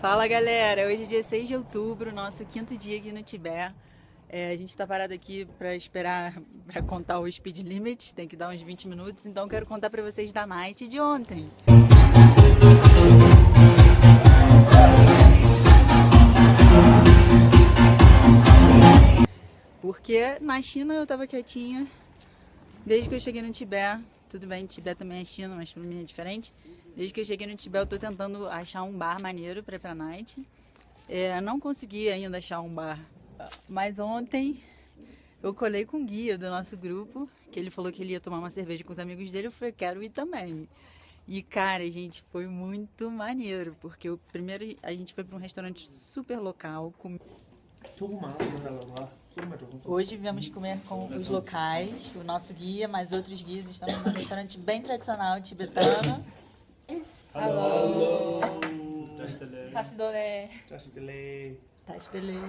Fala galera, hoje é dia 6 de outubro, nosso quinto dia aqui no Tibete. É, a gente está parado aqui para esperar para contar o speed limit, tem que dar uns 20 minutos, então quero contar para vocês da night de ontem. Porque na China eu tava quietinha, desde que eu cheguei no Tibete, tudo bem, Tibete também é China, mas pra mim é diferente. Desde que eu cheguei no Tibete eu tô tentando achar um bar maneiro pra ir pra night. É, não consegui ainda achar um bar, mas ontem eu colei com o guia do nosso grupo, que ele falou que ele ia tomar uma cerveja com os amigos dele, eu falei, quero ir também. E cara, gente, foi muito maneiro, porque o primeiro a gente foi para um restaurante super local, com... Hoje viemos comer com os locais, o nosso guia, mais outros guias. Estamos num restaurante bem tradicional tibetano. Alô! Tasdole. Tasdele.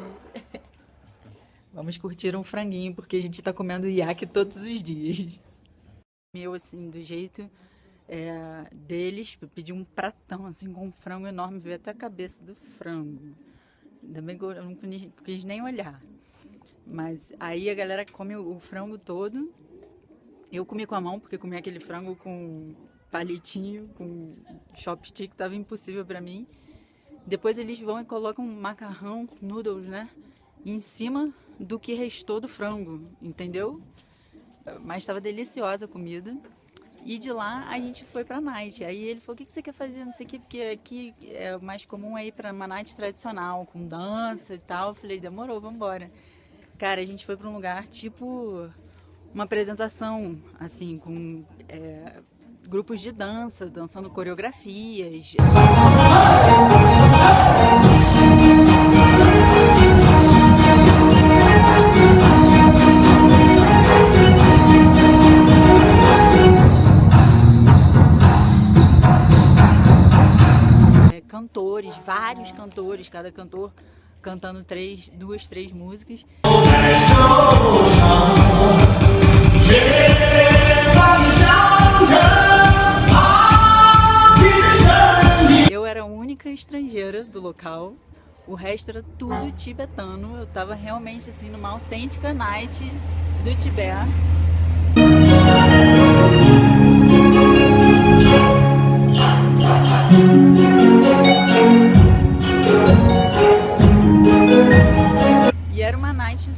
Vamos curtir um franguinho, porque a gente está comendo iaque todos os dias. Meu, assim, do jeito é, deles, eu pedi um pratão, assim, com um frango enorme, veio até a cabeça do frango. Ainda bem que eu não quis nem olhar. Mas aí a galera come o frango todo. Eu comi com a mão, porque comi aquele frango com palitinho, com chopstick, tava impossível para mim. Depois eles vão e colocam macarrão, noodles, né? Em cima do que restou do frango, entendeu? Mas estava deliciosa a comida. E de lá a gente foi pra night. Aí ele falou: o que, você quer fazer? Não sei o que, porque aqui é mais comum é ir pra uma night tradicional, com dança e tal. Eu falei: demorou, vamos embora. Cara, a gente foi para um lugar tipo uma apresentação, assim, com é, grupos de dança, dançando coreografias. É, cantores, vários cantores, cada cantor cantando três, duas, três músicas. Única estrangeira do local, o resto era tudo tibetano. Eu tava realmente assim numa autêntica night do Tibete.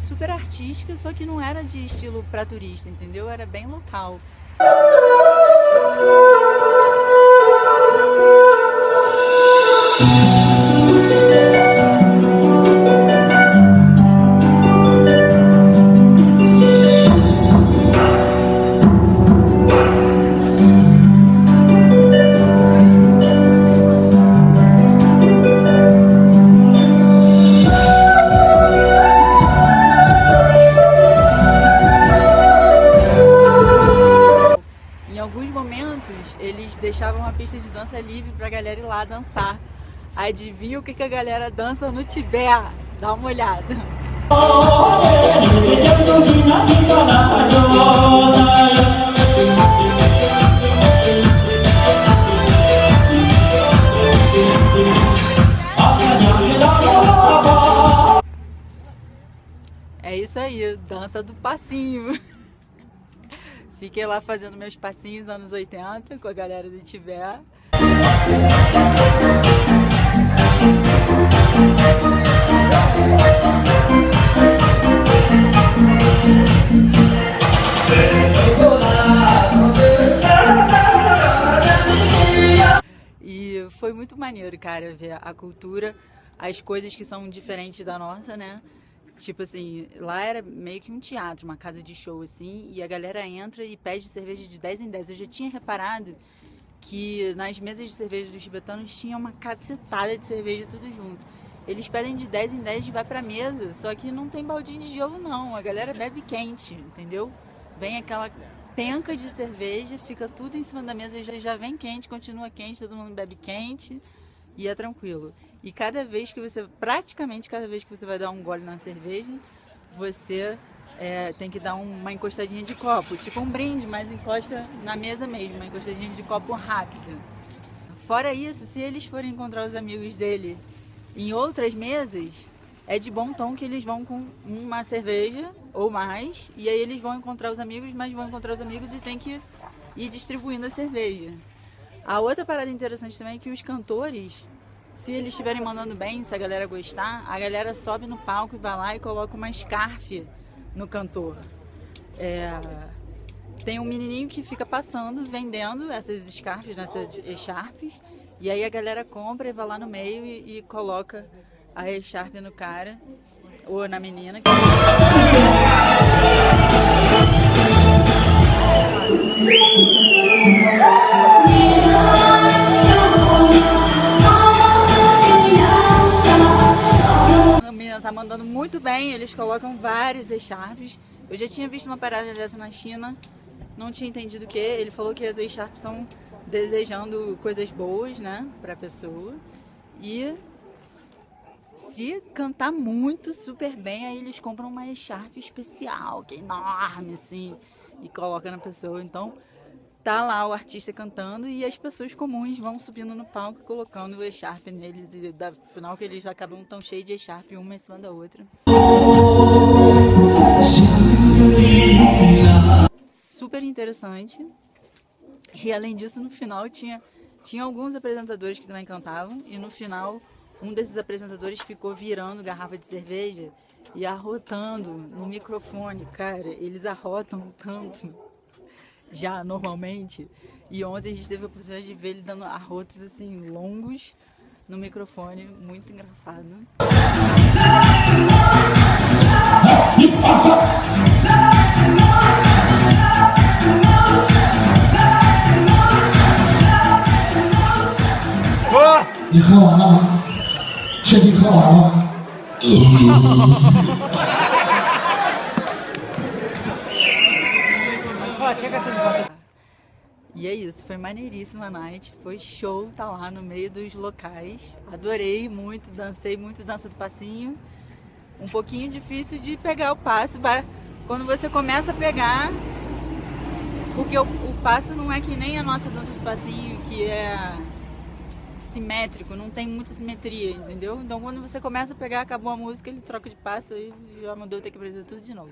super artística, só que não era de estilo para turista, entendeu? Era bem local. Eles deixavam a pista de dança livre pra galera ir lá dançar. Adivinha o que, que a galera dança no Tibete? Dá uma olhada. É isso aí, dança do passinho. Fiquei lá fazendo meus passinhos anos 80 com a galera do Tibete. E foi muito maneiro, cara, ver a cultura, as coisas que são diferentes da nossa, né? Tipo assim, lá era meio que um teatro, uma casa de show, assim, e a galera entra e pede cerveja de 10 em 10. Eu já tinha reparado que nas mesas de cerveja dos tibetanos tinha uma cacetada de cerveja tudo junto. Eles pedem de 10 em 10 e vai pra mesa, só que não tem baldinho de gelo não, a galera bebe quente, entendeu? Vem aquela penca de cerveja, fica tudo em cima da mesa, já, já vem quente, continua quente, todo mundo bebe quente e é tranquilo. E cada vez que você, praticamente cada vez que você vai dar um gole na cerveja, você é, tem que dar uma encostadinha de copo, tipo um brinde, mas encosta na mesa mesmo, uma encostadinha de copo rápida. Fora isso, se eles forem encontrar os amigos dele Em outras mesas, é de bom tom que eles vão com uma cerveja ou mais, e aí eles vão encontrar os amigos, mas vão encontrar os amigos e tem que ir distribuindo a cerveja. A outra parada interessante também é que os cantores, se eles estiverem mandando bem, se a galera gostar, a galera sobe no palco e vai lá e coloca uma scarf no cantor. É, tem um menininho que fica passando, vendendo essas scarfs, essas echarpes, e aí a galera compra e vai lá no meio e, e coloca a echarpe no cara ou na menina. Mandando muito bem, eles colocam vários echarpes. Eu já tinha visto uma parada dessa na China, não tinha entendido o que. Ele falou que as echarpes são desejando coisas boas, né, pra pessoa. E se cantar muito, super bem, aí eles compram uma echarpe especial, que é enorme, assim, e coloca na pessoa. Então, tá lá o artista cantando e as pessoas comuns vão subindo no palco colocando o echarpe neles. E da final que eles acabam tão cheios de echarpe, uma em cima da outra. Super interessante. E além disso, no final tinha, tinha alguns apresentadores que também cantavam. E no final, um desses apresentadores ficou virando garrafa de cerveja e arrotando no microfone. Cara, eles arrotam tanto já normalmente. E ontem a gente teve a oportunidade de ver ele dando arrotos assim longos no microfone, muito engraçado. Oh! ？E é isso, foi maneiríssima a night, foi show tá lá no meio dos locais. Adorei muito, dancei muito dança do passinho. Um pouquinho difícil de pegar o passo, quando você começa a pegar, porque o, o passo não é que nem a nossa dança do passinho, que é simétrico, não tem muita simetria, entendeu? Então quando você começa a pegar, acabou a música, ele troca de passo e já mudou, tem que aprender tudo de novo.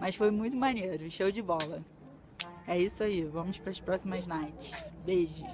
Mas foi muito maneiro, show de bola. É isso aí, vamos para as próximas nights. Beijos.